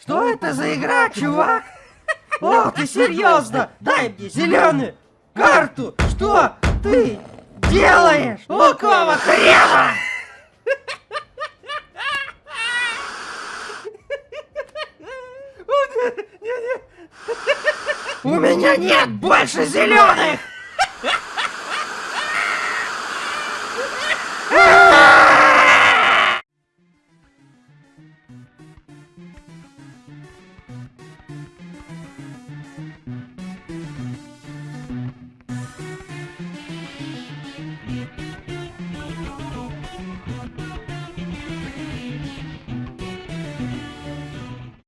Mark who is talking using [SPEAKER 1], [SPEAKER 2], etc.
[SPEAKER 1] Что это за игра, чувак? О, ты серьезно? Дай мне зеленую карту! Что ты делаешь? Какого хрена? У меня нет больше зеленых!